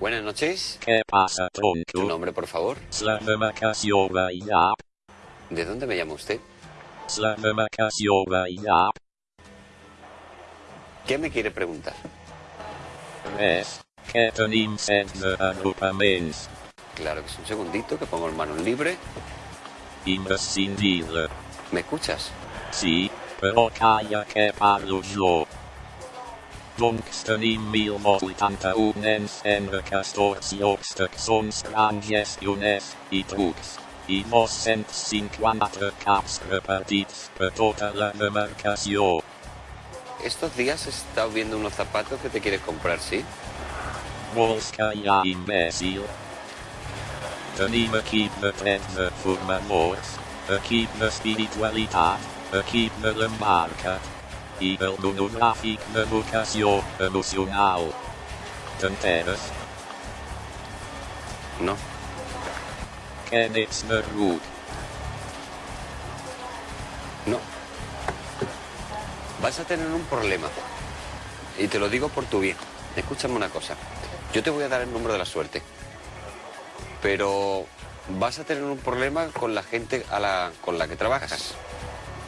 Buenas noches. ¿Qué pasa, ¿Tu tonto? nombre, por favor? ¿De dónde me llama usted? ¿Qué me quiere preguntar? Agrupaments. Claro que es un segundito, que pongo el manos libre. Imprescindible. ¿Me escuchas? Sí, però calla que parlo jo. Doncs tenim 1081 nens en aquests llocs que són gestioners i. I 254 caps repartits per tota la. Estos días he estado viendo unos zapatos que te quieres comprar, ¿sí? Vols callar, imbècil? Tenim equip de 13 formadors, equip d'espiritualitat, equip de l'embarca i el monogràfic d'educació emocional. T'enteres? No. Que n'ets de. No. Vas a tener un problema. Y te lo digo por tu bien. Escúchame una cosa. Yo te voy a dar el número de la suerte. Pero vas a tener un problema con la gente a la, con la que trabajas.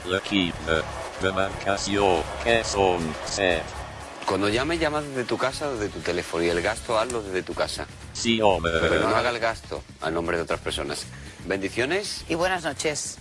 L'equip de demarcació, que són set. Cuando llame, llama desde tu casa o desde tu teléfono. Y el gasto hazlo desde tu casa. Sí, home. Pero no haga el gasto a nombre de otras personas. Bendiciones. Y buenas noches.